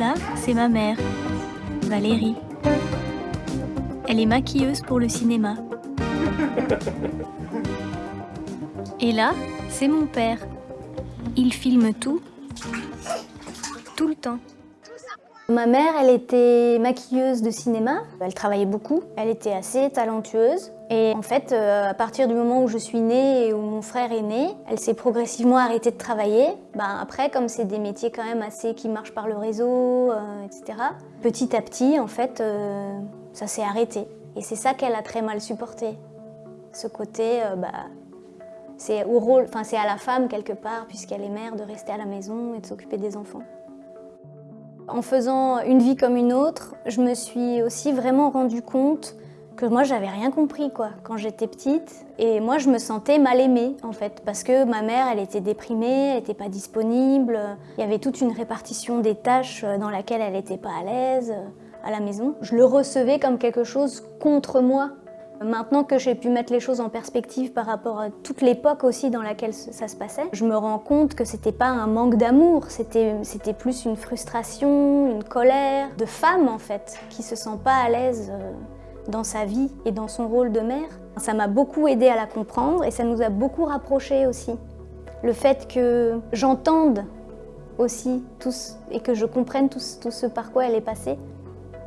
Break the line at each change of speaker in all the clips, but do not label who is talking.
Là, c'est ma mère, Valérie. Elle est maquilleuse pour le cinéma. Et là, c'est mon père. Il filme tout, tout le temps.
Ma mère, elle était maquilleuse de cinéma. Elle travaillait beaucoup. Elle était assez talentueuse. Et en fait, euh, à partir du moment où je suis née et où mon frère est né, elle s'est progressivement arrêtée de travailler. Ben, après, comme c'est des métiers quand même assez qui marchent par le réseau, euh, etc., petit à petit, en fait, euh, ça s'est arrêté. Et c'est ça qu'elle a très mal supporté. Ce côté, bah, c'est au rôle, enfin c'est à la femme quelque part, puisqu'elle est mère, de rester à la maison et de s'occuper des enfants. En faisant une vie comme une autre, je me suis aussi vraiment rendu compte que moi j'avais rien compris quoi quand j'étais petite. Et moi je me sentais mal aimée en fait parce que ma mère elle était déprimée, elle n'était pas disponible, il y avait toute une répartition des tâches dans laquelle elle n'était pas à l'aise à la maison. Je le recevais comme quelque chose contre moi Maintenant que j'ai pu mettre les choses en perspective par rapport à toute l'époque aussi dans laquelle ça se passait, je me rends compte que c'était pas un manque d'amour, c'était plus une frustration, une colère de femme en fait, qui se sent pas à l'aise euh, dans sa vie et dans son rôle de mère. Ça m'a beaucoup aidé à la comprendre et ça nous a beaucoup rapprochés aussi. Le fait que j'entende aussi tous et que je comprenne tout, tout ce par quoi elle est passée,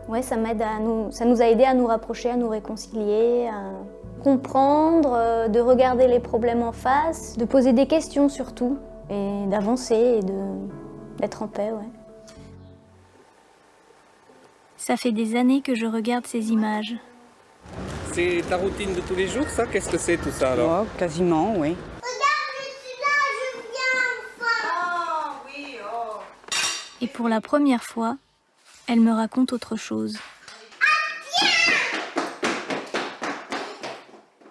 Ouais, ça m'aide à nous, ça nous a aidé à nous rapprocher, à nous réconcilier, à comprendre, euh, de regarder les problèmes en face, de poser des questions surtout, et d'avancer et d'être en paix, ouais.
Ça fait des années que je regarde ces images.
C'est ta routine de tous les jours, ça? Qu'est-ce que c'est tout ça alors?
Oh, Quasiment, oui.
Et pour la première fois, elle me raconte autre chose.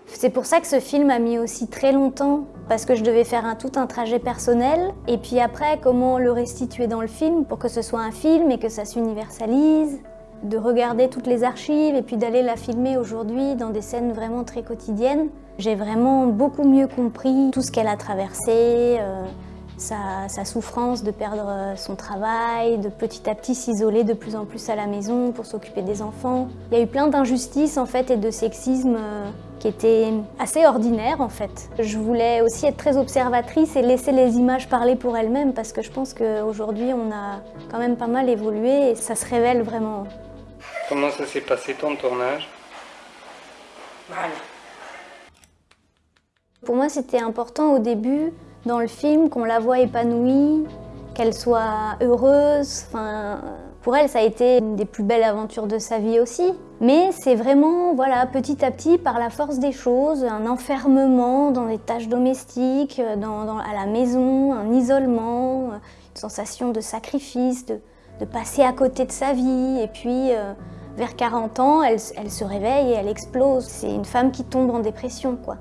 C'est pour ça que ce film a mis aussi très longtemps, parce que je devais faire un, tout un trajet personnel, et puis après, comment le restituer dans le film pour que ce soit un film et que ça s'universalise, de regarder toutes les archives et puis d'aller la filmer aujourd'hui dans des scènes vraiment très quotidiennes. J'ai vraiment beaucoup mieux compris tout ce qu'elle a traversé, euh, sa, souffrance de perdre euh, son travail, de petit à petit s'isoler de plus en plus à la maison pour s'occuper des enfants. Il y a eu plein d'injustices en fait et de sexisme euh, qui étaient assez ordinaires en fait. Je voulais aussi être très observatrice et laisser les images parler pour elles-mêmes parce que je pense qu'aujourd'hui on a quand même pas mal évolué et ça se révèle vraiment.
Comment ça s'est passé ton tournage?
Pour moi c'était important au début dans le film, qu'on la voit épanouie, qu'elle soit heureuse. Enfin, pour elle, ça a été une des plus belles aventures de sa vie aussi. Mais c'est vraiment, voilà, petit à petit, par la force des choses, un enfermement dans les tâches domestiques, à la maison, un isolement, une sensation de sacrifice, de, passer à côté de sa vie. Et puis, euh, vers 40 ans, elle, elle se réveille et elle explose. C'est une femme qui tombe en dépression, quoi.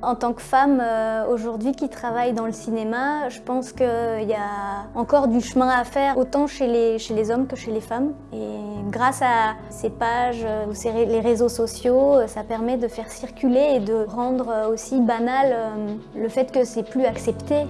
En tant que femme euh, aujourd'hui qui travaille dans le cinéma, je pense qu'il y a encore du chemin à faire, autant chez les, hommes que chez les femmes. Et grâce à ces pages euh, ou les réseaux sociaux, euh, ça permet de faire circuler et de rendre aussi banal le fait que c'est plus accepté